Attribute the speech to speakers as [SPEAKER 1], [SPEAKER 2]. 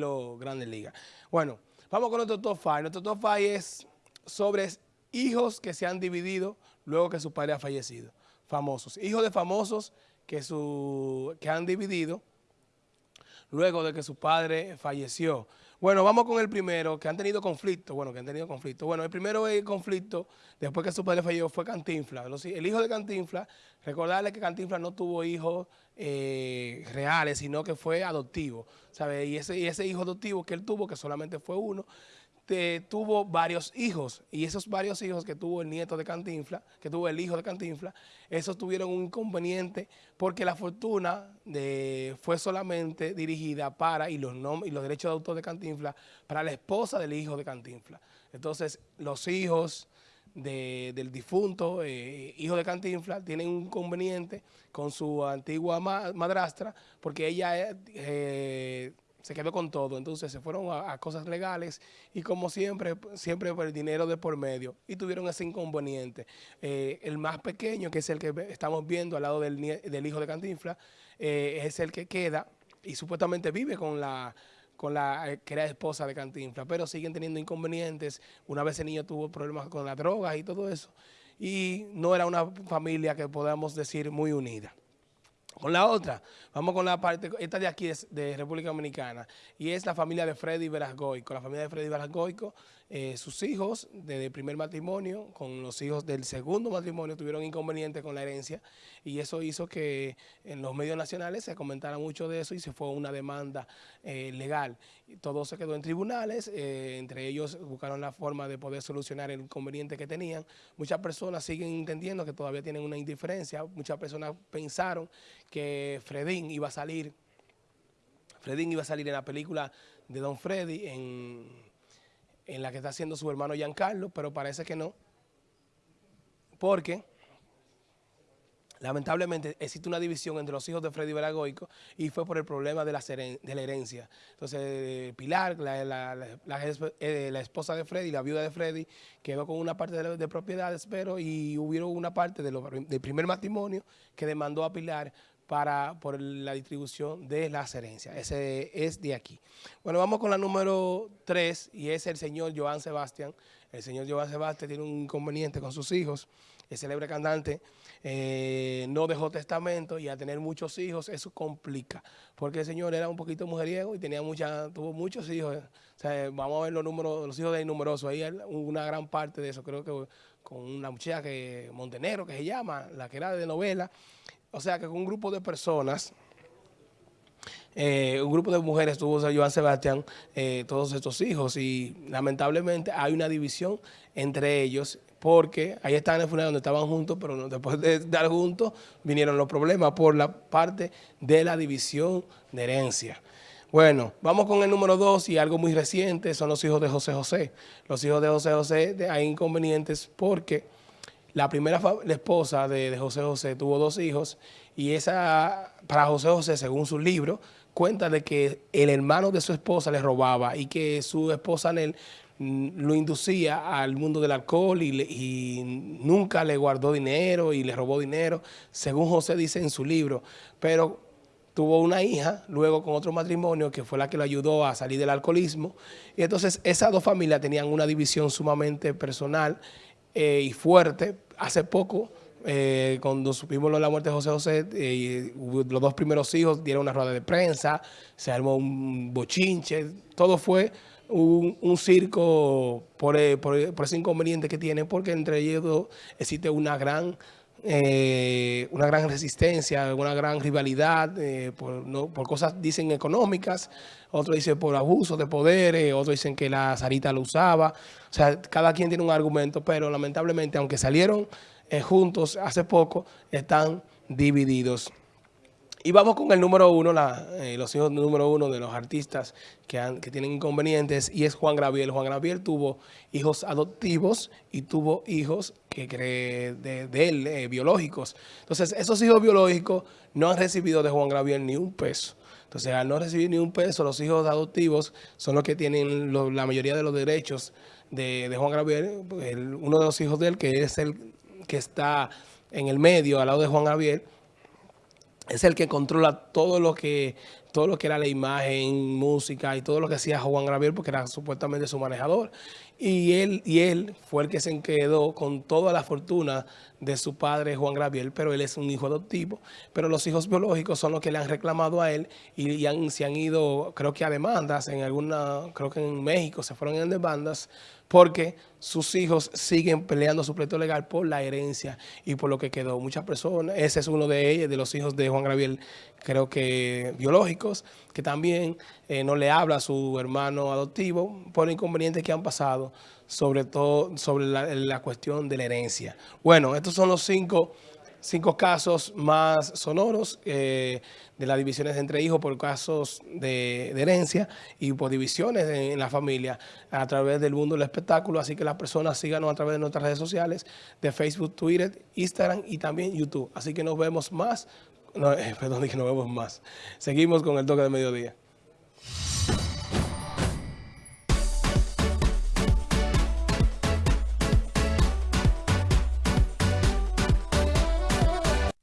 [SPEAKER 1] estilo Grandes Ligas. Bueno, vamos con nuestro top 5. Nuestro top 5 es sobre hijos que se han dividido luego que su padre ha fallecido. Famosos. Hijos de famosos que, su, que han dividido luego de que su padre falleció. Bueno, vamos con el primero, que han tenido conflicto. Bueno, que han tenido conflicto. Bueno, el primero el conflicto, después que su padre falleció, fue Cantinfla. El hijo de Cantinfla, recordarle que Cantinfla no tuvo hijos eh, reales, sino que fue adoptivo. ¿sabe? Y, ese, y ese hijo adoptivo que él tuvo, que solamente fue uno, tuvo varios hijos y esos varios hijos que tuvo el nieto de Cantinfla, que tuvo el hijo de Cantinfla, esos tuvieron un inconveniente porque la fortuna de, fue solamente dirigida para, y los, y los derechos de autor de Cantinfla, para la esposa del hijo de Cantinfla. Entonces, los hijos del difunto eh, hijo de Cantinfla tienen un inconveniente con su antigua madrastra porque ella... Eh, se quedó con todo, entonces se fueron a, cosas legales y como siempre, siempre por el dinero de por medio y tuvieron ese inconveniente. Eh, el más pequeño, que es el que estamos viendo al lado del, hijo de Cantinfla, eh, es el que queda y supuestamente vive con la con la eh, que era esposa de Cantinfla, pero siguen teniendo inconvenientes. Una vez el niño tuvo problemas con las drogas y todo eso, y no era una familia que podamos decir muy unida. Con la otra, vamos con la parte, esta de aquí es de República Dominicana, y es la familia de Freddy Verasgoico. La familia de Freddy Verasgoico, eh, sus hijos del primer matrimonio, con los hijos del segundo matrimonio, tuvieron inconvenientes con la herencia, y eso hizo que en los medios nacionales se comentara mucho de eso y se fue una demanda eh, legal. todo se quedó en tribunales, eh, entre ellos buscaron la forma de poder solucionar el inconveniente que tenían. Muchas personas siguen entendiendo que todavía tienen una indiferencia, muchas personas pensaron que Fredín iba a salir, Fredín iba a salir en la película de Don Freddy, en, en la que está haciendo su hermano Giancarlo, pero parece que no, porque lamentablemente existe una división entre los hijos de Freddy Veragoico y fue por el problema de la, herencia. Entonces, Pilar, eh, la, esposa de Freddy, la viuda de Freddy, quedó con una parte de, propiedades, pero y hubo una parte del primer matrimonio que demandó a Pilar para, por la distribución de las herencias. Ese es de aquí. Bueno, vamos con la número 3 y es el señor Joan Sebastián. El señor Joan Sebastián tiene un inconveniente con sus hijos. El célebre cantante eh, no dejó testamento y a tener muchos hijos eso complica. Porque el señor era un poquito mujeriego y tenía mucha, tuvo muchos hijos. vamos a ver los números, los hijos de numerosos. Ahí una gran parte de eso. Creo que con una muchacha que Montenegro que se llama, la que era de novela, o sea que un grupo de personas, eh, un grupo de mujeres tuvo Joan Sebastián eh, todos estos hijos y lamentablemente hay una división entre ellos porque ahí están en el funeral donde estaban juntos, pero después de estar juntos vinieron los problemas por la parte de la división de herencia. Bueno, vamos con el número dos y algo muy reciente, son los hijos de José José. Los hijos de José José hay inconvenientes porque la primera esposa de, José José tuvo dos hijos y esa, para José José, según su libro, cuenta de que el hermano de su esposa le robaba y que su esposa él mm, lo inducía al mundo del alcohol y, y, nunca le guardó dinero y le robó dinero, según José dice en su libro. Pero tuvo una hija, luego con otro matrimonio, que fue la que lo ayudó a salir del alcoholismo. Y entonces esas dos familias tenían una división sumamente personal eh, y fuerte. Hace poco, eh, cuando supimos la muerte de José José, eh, los dos primeros hijos dieron una rueda de prensa, se armó un bochinche, todo fue un, circo por, por, ese inconveniente que tienen, porque entre ellos existe una gran eh, una gran resistencia, una gran rivalidad eh, por, cosas, dicen, económicas, otros dicen por abuso de poder, eh, otros dicen que la Sarita lo usaba. O sea, cada quien tiene un argumento, pero lamentablemente, aunque salieron juntos hace poco, están divididos. Y vamos con el número uno, eh, los hijos número uno de los artistas que, que tienen inconvenientes, y es Juan Graviel. Juan Graviel tuvo hijos adoptivos y tuvo hijos que cree de, él, eh, biológicos. Entonces, esos hijos biológicos no han recibido de Juan Graviel ni un peso. Entonces, al no recibir ni un peso, los hijos adoptivos son los que tienen la mayoría de los derechos de, Juan Graviel. uno de los hijos de él, que es el que está en el medio, al lado de Juan Graviel, es el que controla todo lo que todo lo que era la imagen, música y todo lo que hacía Juan Gabriel porque era supuestamente su manejador. Y él, y él fue el que se quedó con toda la fortuna de su padre Juan Gabriel, pero él es un hijo adoptivo. Pero los hijos biológicos son los que le han reclamado a él y, se han ido, creo que a demandas, en alguna, creo que en México se fueron en demandas porque sus hijos siguen peleando su pleito legal por la herencia y por lo que quedó. Muchas personas, ese es uno de ellos, de los hijos de Juan Gabriel, creo que que también eh, no le habla a su hermano adoptivo por inconvenientes que han pasado, sobre todo sobre la, cuestión de la herencia. Bueno, estos son los cinco cinco casos más sonoros eh, de las divisiones entre hijos por casos de, herencia y por divisiones en, la familia a través del mundo del espectáculo. Así que las personas síganos a través de nuestras redes sociales de Facebook, Twitter, Instagram y también YouTube. Así que nos vemos más. No, eh, perdón, que nos vemos más. Seguimos con el toque de mediodía.